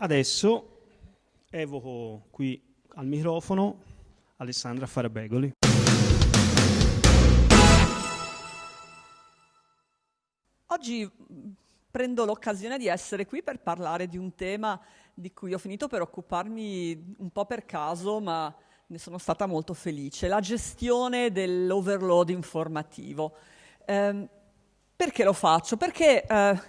Adesso evoco qui al microfono Alessandra Farabegoli. Oggi prendo l'occasione di essere qui per parlare di un tema di cui ho finito per occuparmi un po' per caso, ma ne sono stata molto felice, la gestione dell'overload informativo. Eh, perché lo faccio? Perché eh,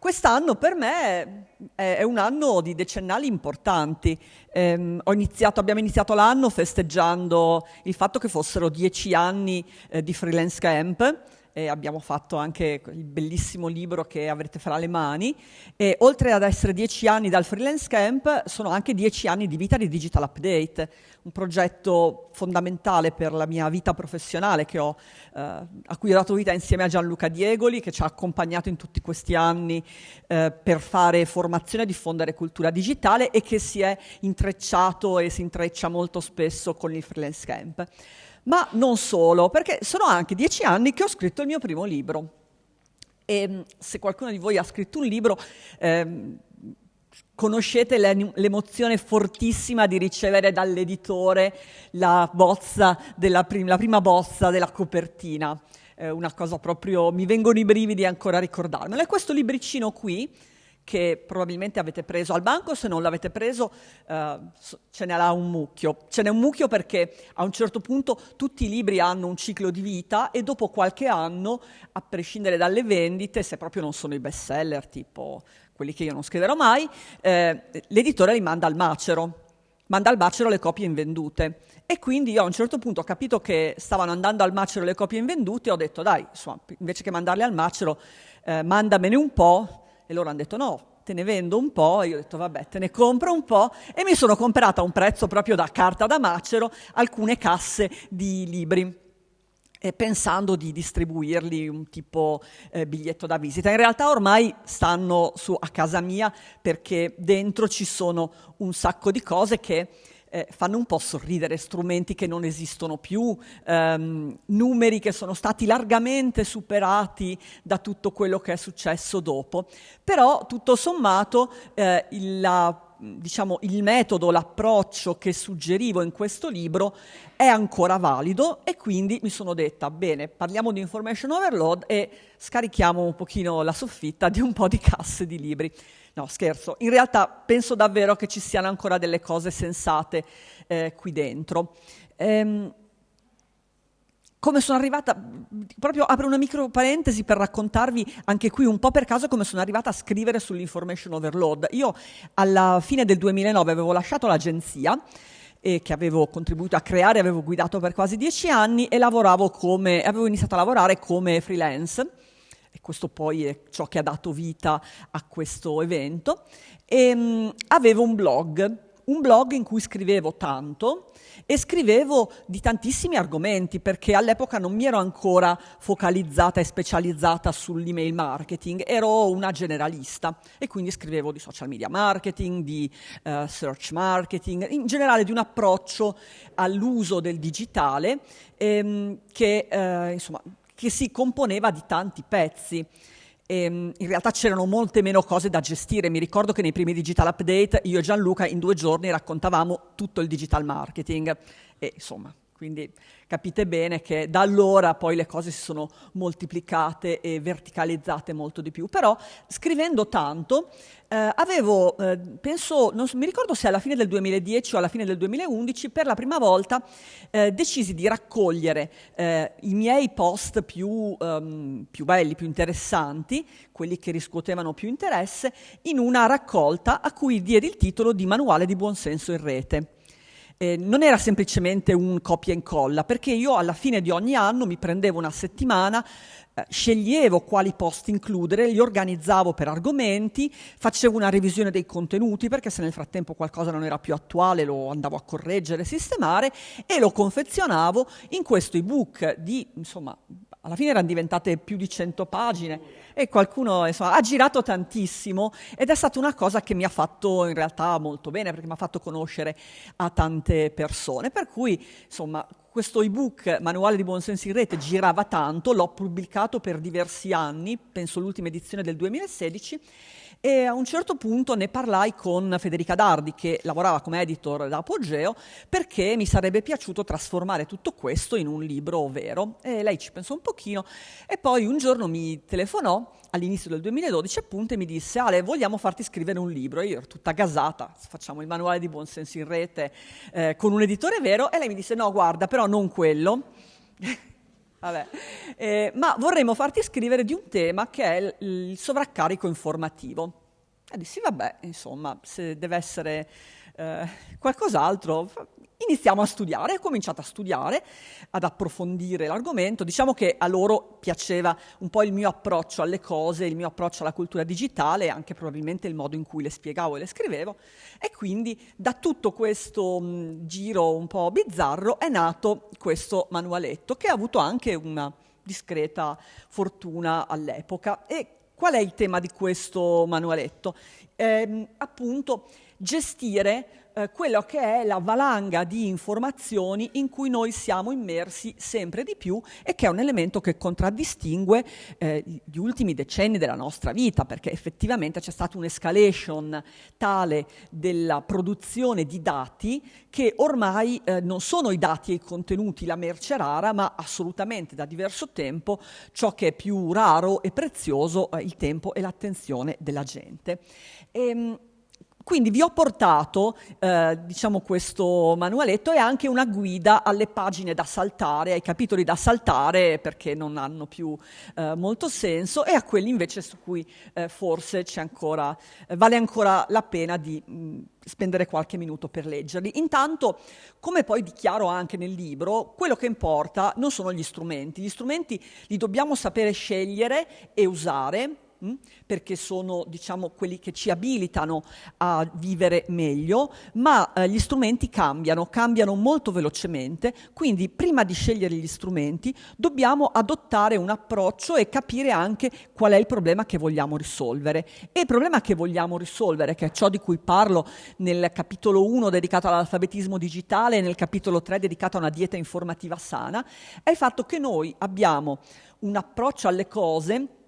quest'anno per me è, un anno di decennali importanti. Eh, iniziato, abbiamo iniziato l'anno festeggiando il fatto che fossero dieci anni eh, di freelance camp e abbiamo fatto anche il bellissimo libro che avrete fra le mani. E oltre ad essere dieci anni dal freelance camp, sono anche dieci anni di vita di Digital Update, un progetto fondamentale per la mia vita professionale ho, eh, a cui ho dato vita insieme a Gianluca Diegoli, che ci ha accompagnato in tutti questi anni eh, per fare formazione e diffondere cultura digitale e che si è intrecciato e si intreccia molto spesso con il freelance camp ma non solo, perché sono anche dieci anni che ho scritto il mio primo libro. E mm, se qualcuno di voi ha scritto un libro, ehm, conoscete l'emozione fortissima di ricevere dall'editore la, bozza prim- la prima bozza della copertina. Eh, una cosa proprio, mi vengono i brividi ancora a ricordarmelo. E questo libricino qui, che probabilmente avete preso al banco, se non l'avete preso eh, ce n'era un mucchio. Ce n'è un mucchio perché a un certo punto tutti i libri hanno un ciclo di vita e dopo qualche anno, a prescindere dalle vendite, se proprio non sono i best seller, tipo quelli che io non scriverò mai, eh, l'editore li manda al macero, manda al macero le copie invendute. E quindi io a un certo punto ho capito che stavano andando al macero le copie invendute e ho detto dai, insomma, invece che mandarle al macero, eh, mandamene un po' E loro hanno detto no, te ne vendo un po', e io ho detto vabbè, te ne compro un po' e mi sono comprata a un prezzo proprio da carta da macero alcune casse di libri. Eh, pensando di distribuirli un tipo eh, biglietto da visita. In realtà ormai stanno su a casa mia perché dentro ci sono un sacco di cose che eh, fanno un po' sorridere, strumenti che non esistono più, ehm, numeri che sono stati largamente superati da tutto quello che è successo dopo. Però tutto sommato eh, la, diciamo, il metodo, l'approccio che suggerivo in questo libro è ancora valido e quindi mi sono detta, bene, parliamo di information overload e scarichiamo un pochino la soffitta di un po' di casse di libri. No, scherzo. In realtà penso davvero che ci siano ancora delle cose sensate eh, qui dentro. Ehm, come sono arrivata, proprio apro una micro parentesi per raccontarvi anche qui un po' per caso come sono arrivata a scrivere sull'information overload. Io alla fine del 2009 avevo lasciato l'agenzia eh, che avevo contribuito a creare, avevo guidato per quasi dieci anni e come, avevo iniziato a lavorare come freelance questo poi è ciò che ha dato vita a questo evento, e, um, avevo un blog, un blog in cui scrivevo tanto e scrivevo di tantissimi argomenti perché all'epoca non mi ero ancora focalizzata e specializzata sull'email marketing, ero una generalista e quindi scrivevo di social media marketing, di uh, search marketing, in generale di un approccio all'uso del digitale ehm, che uh, insomma che si componeva di tanti pezzi. E, ehm, in realtà c'erano molte meno cose da gestire. Mi ricordo che nei primi digital update io e Gianluca in due giorni raccontavamo tutto il digital marketing. E insomma, quindi capite bene che da allora poi le cose si sono moltiplicate e verticalizzate molto di più. Però scrivendo tanto eh, avevo, eh, penso, non mi ricordo se alla fine del 2010 o alla fine del 2011, per la prima volta eh, decisi di raccogliere eh, i miei post più, um, più belli, più interessanti, quelli che riscuotevano più interesse, in una raccolta a cui diedi il titolo di Manuale di buonsenso in rete eh, non era semplicemente un copia e incolla, perché io alla fine di ogni anno mi prendevo una settimana, eh, sceglievo quali post includere, li organizzavo per argomenti, facevo una revisione dei contenuti, perché se nel frattempo qualcosa non era più attuale lo andavo a correggere, sistemare e lo confezionavo in questo ebook di, insomma, alla fine erano diventate più di 100 pagine e qualcuno insomma, ha girato tantissimo ed è stata una cosa che mi ha fatto in realtà molto bene perché mi ha fatto conoscere a tante persone. Per cui insomma questo ebook Manuale di Buonsenso in Rete girava tanto, l'ho pubblicato per diversi anni, penso l'ultima edizione del 2016 E a un certo punto ne parlai con Federica Dardi, che lavorava come editor da Apogeo, perché mi sarebbe piaciuto trasformare tutto questo in un libro vero. E lei ci pensò un pochino e poi un giorno mi telefonò all'inizio del 2012 appunto e mi disse Ale vogliamo farti scrivere un libro e io ero tutta gasata facciamo il manuale di buonsenso in rete eh, con un editore vero e lei mi disse no guarda però non quello Vabbè. Eh, ma vorremmo farti scrivere di un tema che è il, il sovraccarico informativo. E dissi, vabbè, insomma, se deve essere eh, qualcos'altro, iniziamo a studiare, ho cominciato a studiare, ad approfondire l'argomento. Diciamo che a loro piaceva un po' il mio approccio alle cose, il mio approccio alla cultura digitale, anche probabilmente il modo in cui le spiegavo e le scrivevo. E quindi da tutto questo mh, giro un po' bizzarro è nato questo manualetto, che ha avuto anche una discreta fortuna all'epoca. E qual è il tema di questo manualetto? Eh, appunto, gestire eh, quello che è la valanga di informazioni in cui noi siamo immersi sempre di più e che è un elemento che contraddistingue eh, gli ultimi decenni della nostra vita, perché effettivamente c'è stata un'escalation tale della produzione di dati che ormai eh, non sono i dati e i contenuti la merce rara, ma assolutamente da diverso tempo ciò che è più raro e prezioso, il tempo e l'attenzione della gente. E, ehm, quindi vi ho portato eh, diciamo questo manualetto e anche una guida alle pagine da saltare, ai capitoli da saltare perché non hanno più eh, molto senso e a quelli invece su cui eh, forse ancora, eh, vale ancora la pena di mh, spendere qualche minuto per leggerli. Intanto, come poi dichiaro anche nel libro, quello che importa non sono gli strumenti, gli strumenti li dobbiamo sapere scegliere e usare Mm? perché sono diciamo, quelli che ci abilitano a vivere meglio, ma eh, gli strumenti cambiano, cambiano molto velocemente, quindi prima di scegliere gli strumenti dobbiamo adottare un approccio e capire anche qual è il problema che vogliamo risolvere. E il problema che vogliamo risolvere, che è ciò di cui parlo nel capitolo 1 dedicato all'alfabetismo digitale e nel capitolo 3 dedicato a una dieta informativa sana, è il fatto che noi abbiamo un approccio alle cose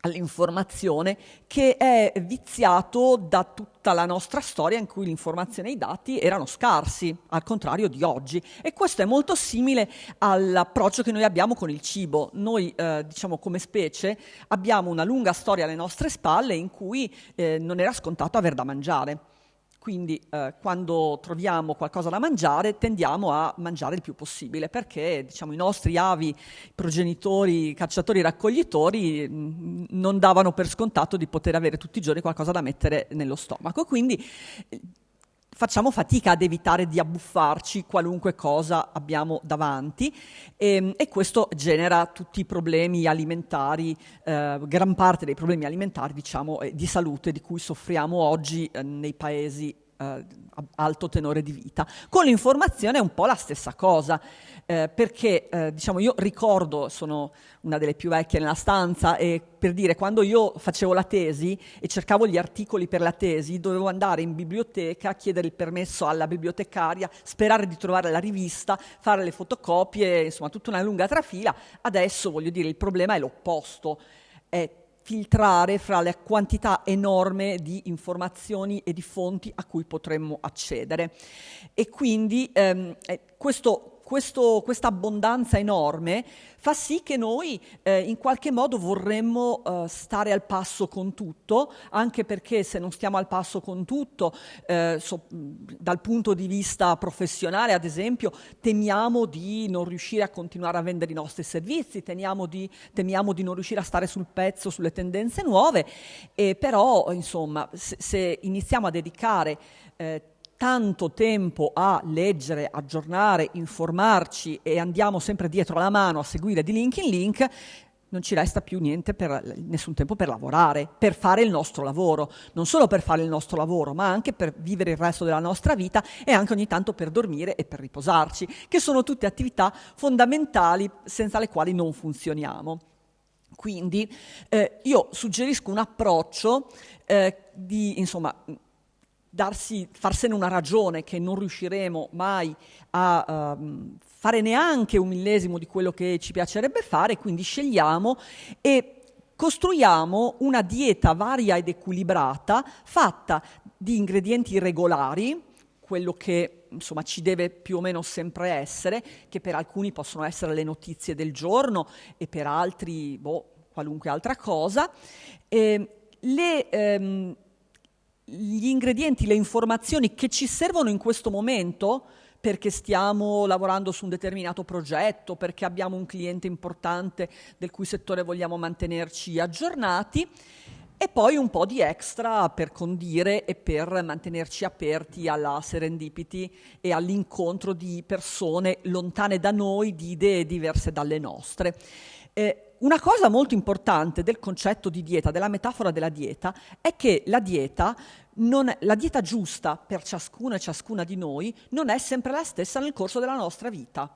all'informazione che è viziato da tutta la nostra storia in cui l'informazione e i dati erano scarsi, al contrario di oggi. E questo è molto simile all'approccio che noi abbiamo con il cibo. Noi, eh, diciamo, come specie abbiamo una lunga storia alle nostre spalle in cui eh, non era scontato aver da mangiare. Quindi eh, quando troviamo qualcosa da mangiare tendiamo a mangiare il più possibile perché diciamo, i nostri avi, progenitori, cacciatori, raccoglitori mm, non davano per scontato di poter avere tutti i giorni qualcosa da mettere nello stomaco. Quindi facciamo fatica ad evitare di abbuffarci qualunque cosa abbiamo davanti e, ehm, e questo genera tutti i problemi alimentari, eh, gran parte dei problemi alimentari diciamo, di salute di cui soffriamo oggi eh, nei paesi eh, alto tenore di vita. Con l'informazione è un po' la stessa cosa, eh, perché eh, diciamo io ricordo, sono una delle più vecchie nella stanza, e per dire quando io facevo la tesi e cercavo gli articoli per la tesi, dovevo andare in biblioteca, chiedere il permesso alla bibliotecaria, sperare di trovare la rivista, fare le fotocopie, insomma tutta una lunga trafila. Adesso voglio dire il problema è l'opposto. È filtrare fra la quantità enorme di informazioni e di fonti a cui potremmo accedere. E quindi ehm, eh, questo questa abbondanza enorme fa sì che noi eh, in qualche modo vorremmo eh, stare al passo con tutto, anche perché se non stiamo al passo con tutto, eh, so, dal punto di vista professionale, ad esempio, temiamo di non riuscire a continuare a vendere i nostri servizi, temiamo di, temiamo di non riuscire a stare sul pezzo sulle tendenze nuove, e però insomma se, se iniziamo a dedicare eh, tanto tempo a leggere, aggiornare, informarci e andiamo sempre dietro la mano a seguire di link in link, non ci resta più niente per, nessun tempo per lavorare, per fare il nostro lavoro, non solo per fare il nostro lavoro, ma anche per vivere il resto della nostra vita e anche ogni tanto per dormire e per riposarci, che sono tutte attività fondamentali senza le quali non funzioniamo. Quindi eh, io suggerisco un approccio eh, di, insomma, darsi, farsene una ragione che non riusciremo mai a uh, fare neanche un millesimo di quello che ci piacerebbe fare, quindi scegliamo e costruiamo una dieta varia ed equilibrata fatta di ingredienti regolari, quello che insomma ci deve più o meno sempre essere, che per alcuni possono essere le notizie del giorno e per altri boh, qualunque altra cosa. Eh, le, ehm, gli ingredienti, le informazioni che ci servono in questo momento perché stiamo lavorando su un determinato progetto, perché abbiamo un cliente importante del cui settore vogliamo mantenerci aggiornati e poi un po' di extra per condire e per mantenerci aperti alla serendipity e all'incontro di persone lontane da noi, di idee diverse dalle nostre. Eh, una cosa molto importante del concetto di dieta, della metafora della dieta, è che la dieta, non, la dieta giusta per ciascuno e ciascuna di noi non è sempre la stessa nel corso della nostra vita.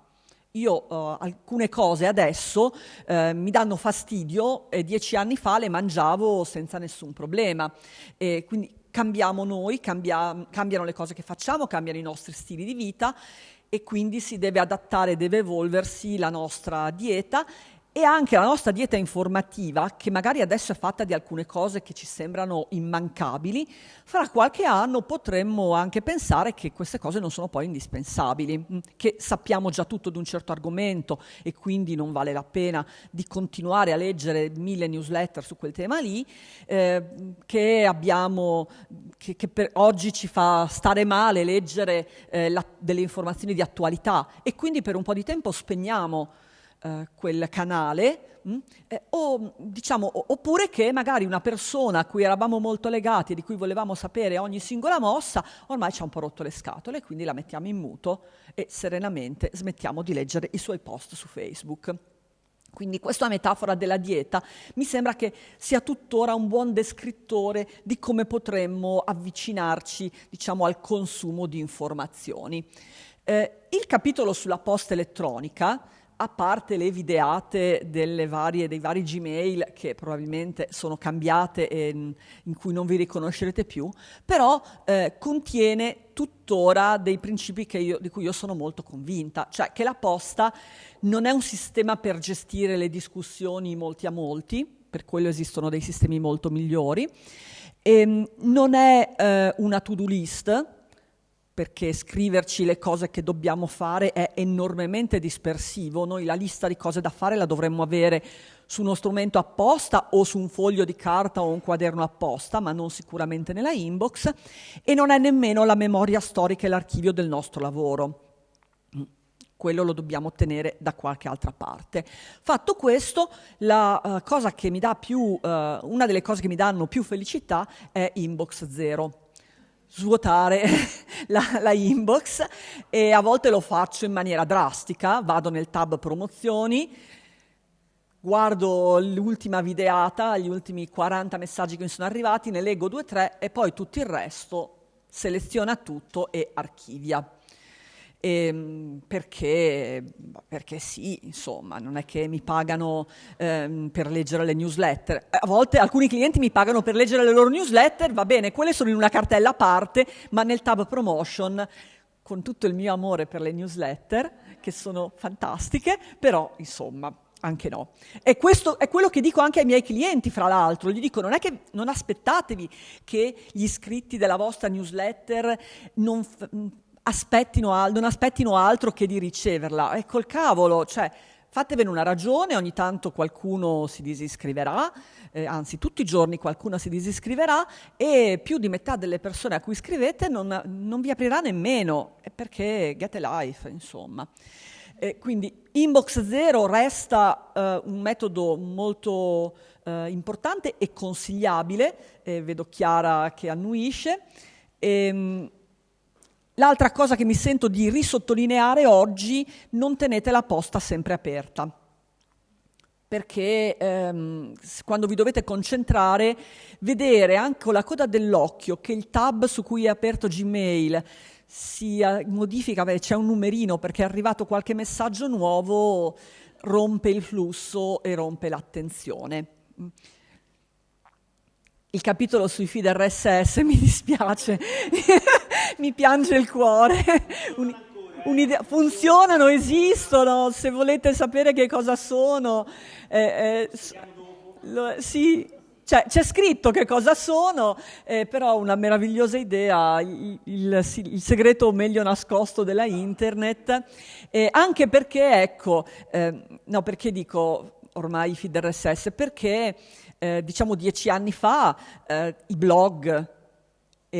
Io uh, alcune cose adesso uh, mi danno fastidio e dieci anni fa le mangiavo senza nessun problema. E quindi cambiamo noi, cambia, cambiano le cose che facciamo, cambiano i nostri stili di vita e quindi si deve adattare, deve evolversi la nostra dieta e anche la nostra dieta informativa, che magari adesso è fatta di alcune cose che ci sembrano immancabili, fra qualche anno potremmo anche pensare che queste cose non sono poi indispensabili, mm, che sappiamo già tutto di un certo argomento e quindi non vale la pena di continuare a leggere mille newsletter su quel tema lì, eh, che abbiamo, che, che, per oggi ci fa stare male leggere eh, la, delle informazioni di attualità. E quindi per un po' di tempo spegniamo eh, quel canale, mh? Mm? Eh, o, diciamo, oppure che magari una persona a cui eravamo molto legati e di cui volevamo sapere ogni singola mossa, ormai ci ha un po' rotto le scatole, quindi la mettiamo in muto e serenamente smettiamo di leggere i suoi post su Facebook. Quindi questa metafora della dieta mi sembra che sia tuttora un buon descrittore di come potremmo avvicinarci diciamo, al consumo di informazioni. Eh, il capitolo sulla posta elettronica a parte le videate varie, dei vari Gmail che probabilmente sono cambiate e in cui non vi riconoscerete più, però eh, contiene tuttora dei principi io, di cui io sono molto convinta, cioè che la posta non è un sistema per gestire le discussioni molti a molti, per quello esistono dei sistemi molto migliori, e ehm, non è eh, una to-do list, perché scriverci le cose che dobbiamo fare è enormemente dispersivo. Noi la lista di cose da fare la dovremmo avere su uno strumento apposta o su un foglio di carta o un quaderno apposta, ma non sicuramente nella inbox, e non è nemmeno la memoria storica e l'archivio del nostro lavoro. Quello lo dobbiamo ottenere da qualche altra parte. Fatto questo, la, uh, più, uh, una delle cose che mi danno più felicità è Inbox Zero svuotare la, la, inbox e a volte lo faccio in maniera drastica, vado nel tab promozioni, guardo l'ultima videata, gli ultimi 40 messaggi che mi sono arrivati, ne leggo due o tre e poi tutto il resto seleziona tutto e archivia. Ehm, perché, perché, sì, insomma, non è che mi pagano ehm, per leggere le newsletter. A volte alcuni clienti mi pagano per leggere le loro newsletter, va bene, quelle sono in una cartella a parte, ma nel tab promotion, con tutto il mio amore per le newsletter, che sono fantastiche, però insomma, anche no. E questo è quello che dico anche ai miei clienti, fra l'altro. Gli dico, non è che non aspettatevi che gli iscritti della vostra newsletter non, aspettino, non aspettino altro che di riceverla. Ecco il cavolo, cioè fatevene una ragione, ogni tanto qualcuno si disiscriverà, eh, anzi tutti i giorni qualcuno si disiscriverà e più di metà delle persone a cui scrivete non, non vi aprirà nemmeno, perché get a life, insomma. Eh, quindi Inbox Zero resta eh, un metodo molto eh, importante e consigliabile, vedo Chiara che annuisce. E, ehm, L'altra cosa che mi sento di risottolineare oggi, non tenete la posta sempre aperta. Perché ehm, quando vi dovete concentrare, vedere anche con la coda dell'occhio che il tab su cui è aperto Gmail si modifica, beh, c'è un numerino perché è arrivato qualche messaggio nuovo, rompe il flusso e rompe l'attenzione. Il capitolo sui feed RSS mi dispiace, mi piange il cuore. Un, funzionano, esistono, se volete sapere che cosa sono. Eh, eh, lo, sì, cioè, c'è scritto che cosa sono, eh, però una meravigliosa idea, il, il, il, segreto meglio nascosto della internet, eh, anche perché, ecco, eh, no, perché dico ormai i feed RSS? Perché, eh, diciamo, dieci anni fa eh, i blog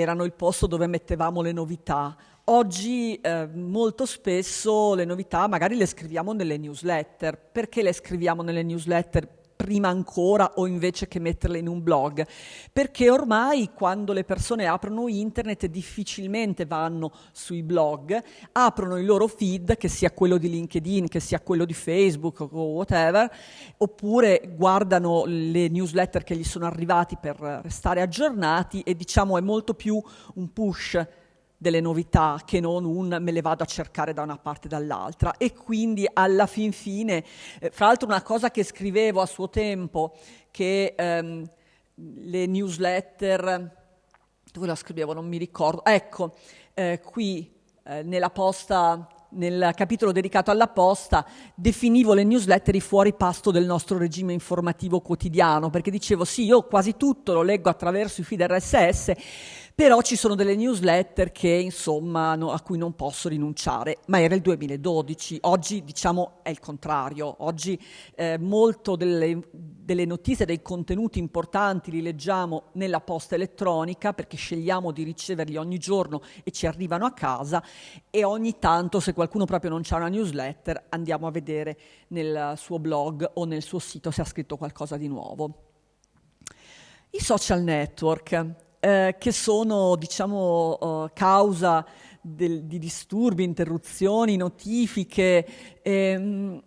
erano il posto dove mettevamo le novità. Oggi eh, molto spesso le novità magari le scriviamo nelle newsletter. Perché le scriviamo nelle newsletter? Prima ancora o invece che metterle in un blog, perché ormai quando le persone aprono internet difficilmente vanno sui blog, aprono il loro feed, che sia quello di LinkedIn, che sia quello di Facebook o whatever, oppure guardano le newsletter che gli sono arrivati per restare aggiornati e diciamo è molto più un push delle novità che non un me le vado a cercare da una parte e dall'altra. E quindi alla fin fine, eh, fra l'altro una cosa che scrivevo a suo tempo, che ehm, le newsletter, dove la scrivevo? Non mi ricordo, ecco, eh, qui eh, nella posta nel capitolo dedicato alla posta, definivo le newsletter i fuori pasto del nostro regime informativo quotidiano, perché dicevo sì, io quasi tutto lo leggo attraverso i feed RSS, però ci sono delle newsletter che insomma no, a cui non posso rinunciare, ma era il 2012, oggi diciamo è il contrario, oggi eh, molto delle, delle notizie, dei contenuti importanti li leggiamo nella posta elettronica perché scegliamo di riceverli ogni giorno e ci arrivano a casa. E ogni tanto se qualcuno proprio non c'ha una newsletter andiamo a vedere nel suo blog o nel suo sito se ha scritto qualcosa di nuovo. I social network eh, che sono, diciamo, uh, causa del, di disturbi, interruzioni, notifiche. Ehm,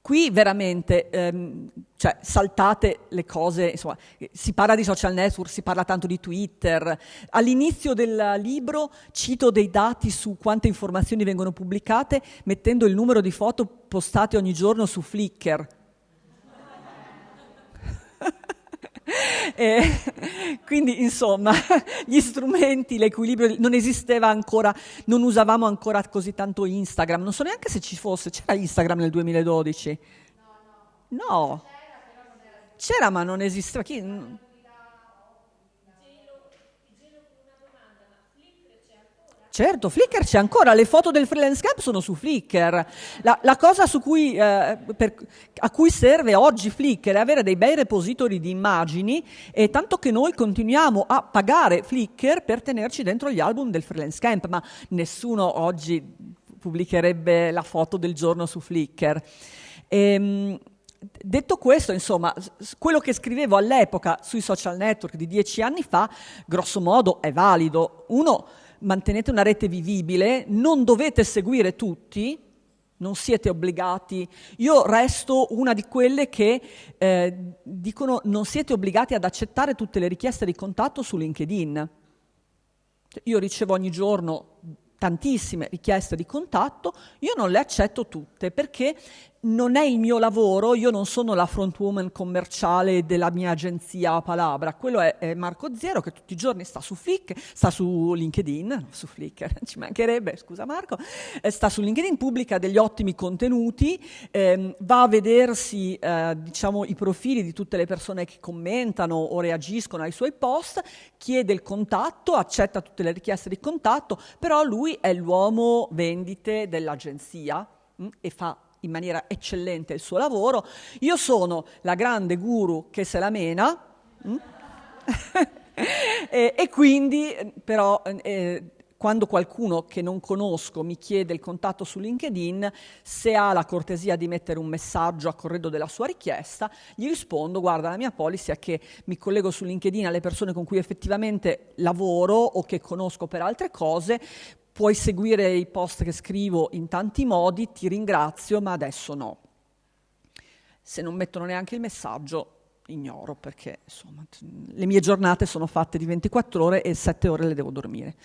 qui veramente, ehm, cioè, saltate le cose, insomma, si parla di social network, si parla tanto di Twitter. All'inizio del libro cito dei dati su quante informazioni vengono pubblicate mettendo il numero di foto postate ogni giorno su Flickr. E, quindi, insomma, gli strumenti, l'equilibrio, non esisteva ancora, non usavamo ancora così tanto Instagram. Non so neanche se ci fosse, c'era Instagram nel 2012? No. no. C'era, ma non esisteva. Chi? Certo, Flickr c'è ancora, le foto del freelance camp sono su Flickr. La, la cosa cui, eh, per, a cui serve oggi Flickr è avere dei bei repository di immagini e tanto che noi continuiamo a pagare Flickr per tenerci dentro gli album del freelance camp, ma nessuno oggi pubblicherebbe la foto del giorno su Flickr. Ehm, detto questo, insomma, quello che scrivevo all'epoca sui social network di dieci anni fa, grosso modo, è valido. Uno, mantenete una rete vivibile, non dovete seguire tutti, non siete obbligati. Io resto una di quelle che eh, dicono non siete obbligati ad accettare tutte le richieste di contatto su LinkedIn. Io ricevo ogni giorno tantissime richieste di contatto, io non le accetto tutte perché non è il mio lavoro, io non sono la front woman commerciale della mia agenzia Palabra, quello è, è, Marco Zero che tutti i giorni sta su Flickr, sta su LinkedIn, su Flickr, ci mancherebbe, scusa Marco, eh, sta su LinkedIn, pubblica degli ottimi contenuti, ehm, va a vedersi eh, diciamo, i profili di tutte le persone che commentano o reagiscono ai suoi post, chiede il contatto, accetta tutte le richieste di contatto, però lui è l'uomo vendite dell'agenzia mh, mm, e fa in maniera eccellente il suo lavoro. Io sono la grande guru che se la mena. Mm? e, e, quindi, però, eh, quando qualcuno che non conosco mi chiede il contatto su LinkedIn, se ha la cortesia di mettere un messaggio a corredo della sua richiesta, gli rispondo, guarda, la mia policy è che mi collego su LinkedIn alle persone con cui effettivamente lavoro o che conosco per altre cose, puoi seguire i post che scrivo in tanti modi, ti ringrazio, ma adesso no. Se non mettono neanche il messaggio, ignoro perché insomma, le mie giornate sono fatte di 24 ore e 7 ore le devo dormire.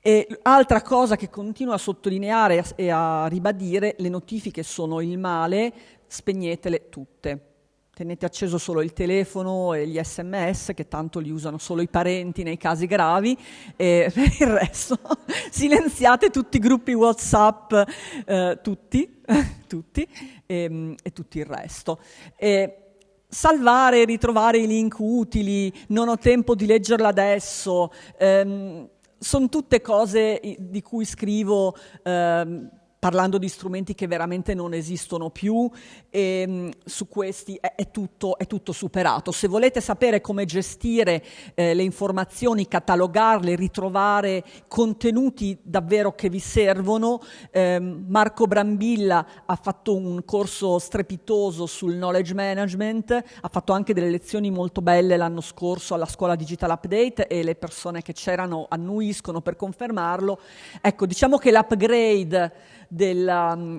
E altra cosa che continuo a sottolineare e a ribadire, le notifiche sono il male, spegnetele tutte tenete acceso solo il telefono e gli sms, che tanto li usano solo i parenti nei casi gravi, e per il resto silenziate tutti i gruppi WhatsApp, eh, tutti, tutti, e, ehm, e, tutto il resto. E salvare ritrovare i link utili, non ho tempo di leggerla adesso, ehm, sono tutte cose di cui scrivo ehm, parlando di strumenti che veramente non esistono più e ehm, su questi è, è, tutto, è, tutto, superato. Se volete sapere come gestire eh, le informazioni, catalogarle, ritrovare contenuti davvero che vi servono, eh, Marco Brambilla ha fatto un corso strepitoso sul knowledge management, ha fatto anche delle lezioni molto belle l'anno scorso alla scuola Digital Update e le persone che c'erano annuiscono per confermarlo. Ecco, diciamo che l'upgrade della, um,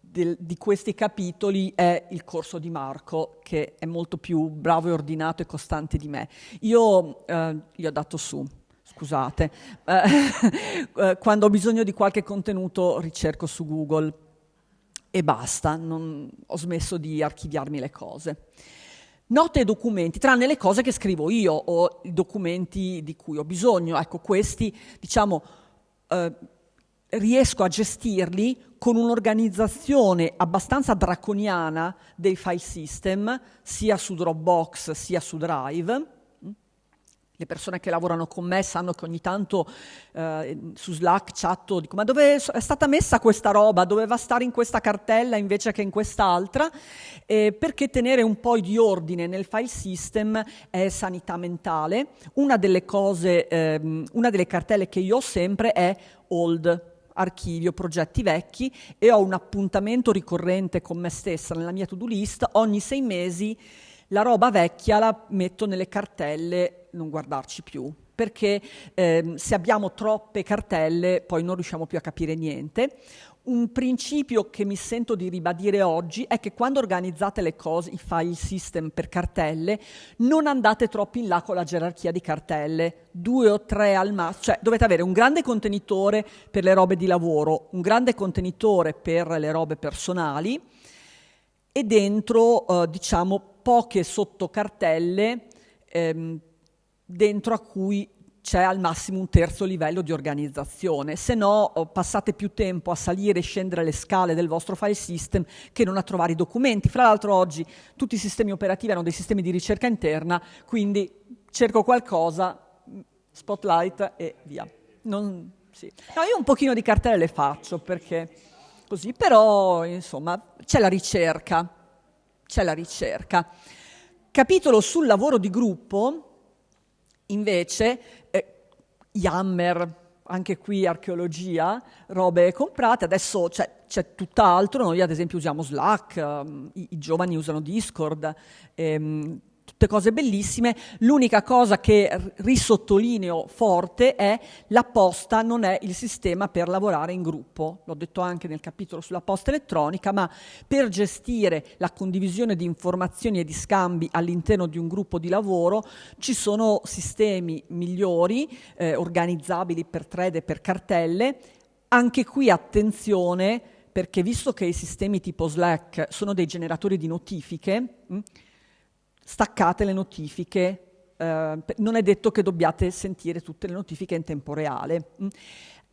del, di questi capitoli è il corso di Marco, che è molto più bravo e ordinato e costante di me. Io eh, gli ho dato su scusate, eh, eh, quando ho bisogno di qualche contenuto ricerco su Google e basta, non, ho smesso di archiviarmi le cose. Note e documenti, tranne le cose che scrivo io o i documenti di cui ho bisogno. Ecco, questi, diciamo, eh, riesco a gestirli con un'organizzazione abbastanza draconiana dei file system, sia su Dropbox sia su Drive. Le persone che lavorano con me sanno che ogni tanto eh, su Slack chatto, dico ma dove è stata messa questa roba? Doveva stare in questa cartella invece che in quest'altra? Eh, perché tenere un po' di ordine nel file system è sanità mentale. Una delle cose, eh, una delle cartelle che io ho sempre è old, archivio progetti vecchi e ho un appuntamento ricorrente con me stessa nella mia to-do list, ogni sei mesi la roba vecchia la metto nelle cartelle, non guardarci più, perché eh, se abbiamo troppe cartelle poi non riusciamo più a capire niente. Un principio che mi sento di ribadire oggi è che quando organizzate le cose, i file system per cartelle, non andate troppo in là con la gerarchia di cartelle, due o tre al massimo, cioè dovete avere un grande contenitore per le robe di lavoro, un grande contenitore per le robe personali e dentro, eh, diciamo, poche sottocartelle ehm, dentro a cui c'è al massimo un terzo livello di organizzazione, se no oh, passate più tempo a salire e scendere le scale del vostro file system che non a trovare i documenti. Fra l'altro oggi tutti i sistemi operativi hanno dei sistemi di ricerca interna, quindi cerco qualcosa, spotlight e via. Non, sì. no, io un pochino di cartelle le faccio perché così, però insomma c'è la ricerca, c'è la ricerca. Capitolo sul lavoro di gruppo, invece, Yammer, anche qui archeologia, robe comprate, adesso c'è, c'è tutt'altro, noi ad esempio usiamo Slack, um, i, i, giovani usano Discord, ehm, tutte cose bellissime. L'unica cosa che risottolineo forte è la posta non è il sistema per lavorare in gruppo. L'ho detto anche nel capitolo sulla posta elettronica, ma per gestire la condivisione di informazioni e di scambi all'interno di un gruppo di lavoro ci sono sistemi migliori, eh, organizzabili per thread e per cartelle. Anche qui attenzione perché visto che i sistemi tipo Slack sono dei generatori di notifiche, mh, hm, staccate le notifiche, eh, non è detto che dobbiate sentire tutte le notifiche in tempo reale.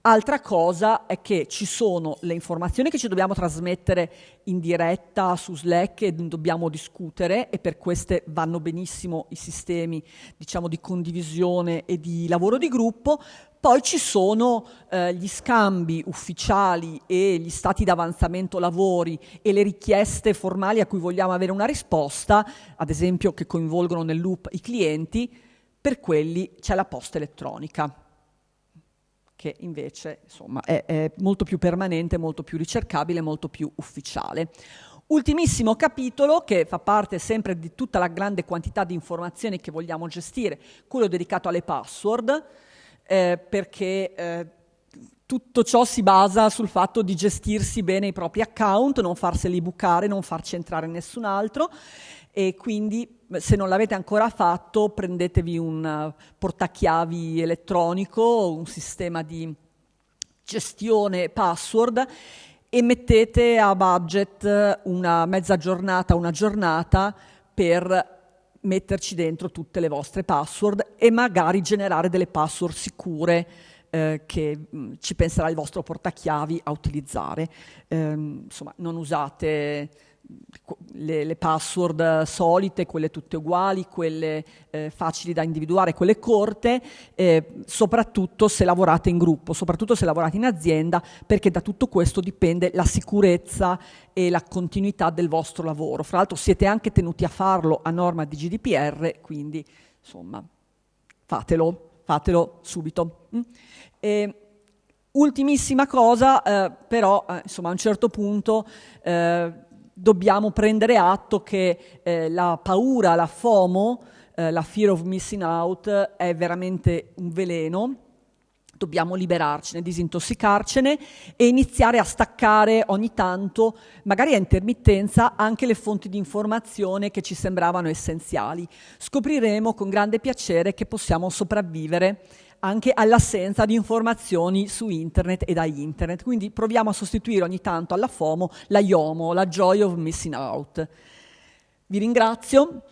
Altra cosa è che ci sono le informazioni che ci dobbiamo trasmettere in diretta su Slack e dobbiamo discutere e per queste vanno benissimo i sistemi diciamo, di condivisione e di lavoro di gruppo, poi ci sono eh, gli scambi ufficiali e gli stati d'avanzamento lavori e le richieste formali a cui vogliamo avere una risposta, ad esempio che coinvolgono nel loop i clienti, per quelli c'è la posta elettronica che invece insomma, è, è molto più permanente, molto più ricercabile, molto più ufficiale. Ultimissimo capitolo che fa parte sempre di tutta la grande quantità di informazioni che vogliamo gestire, quello dedicato alle password eh, perché eh, tutto ciò si basa sul fatto di gestirsi bene i propri account, non farseli bucare, non farci entrare nessun altro. E quindi se non l'avete ancora fatto prendetevi un portachiavi elettronico, un sistema di gestione password e mettete a budget una mezza giornata, una giornata per metterci dentro tutte le vostre password e magari generare delle password sicure eh, che mm, ci penserà il vostro portachiavi a utilizzare. Eh, insomma, non usate le, le, password solite, quelle tutte uguali, quelle eh, facili da individuare, quelle corte, eh, soprattutto se lavorate in gruppo, soprattutto se lavorate in azienda, perché da tutto questo dipende la sicurezza e la continuità del vostro lavoro. Fra l'altro siete anche tenuti a farlo a norma di GDPR, quindi insomma fatelo, fatelo subito. Mm? E, ultimissima cosa, eh, però eh, insomma a un certo punto eh, dobbiamo prendere atto che eh, la paura, la FOMO, eh, la fear of missing out, è veramente un veleno. Dobbiamo liberarcene, disintossicarcene e iniziare a staccare ogni tanto, magari a intermittenza, anche le fonti di informazione che ci sembravano essenziali. Scopriremo con grande piacere che possiamo sopravvivere anche all'assenza di informazioni su internet e da internet. Quindi proviamo a sostituire ogni tanto alla FOMO la YOMO, la Joy of Missing Out. Vi ringrazio.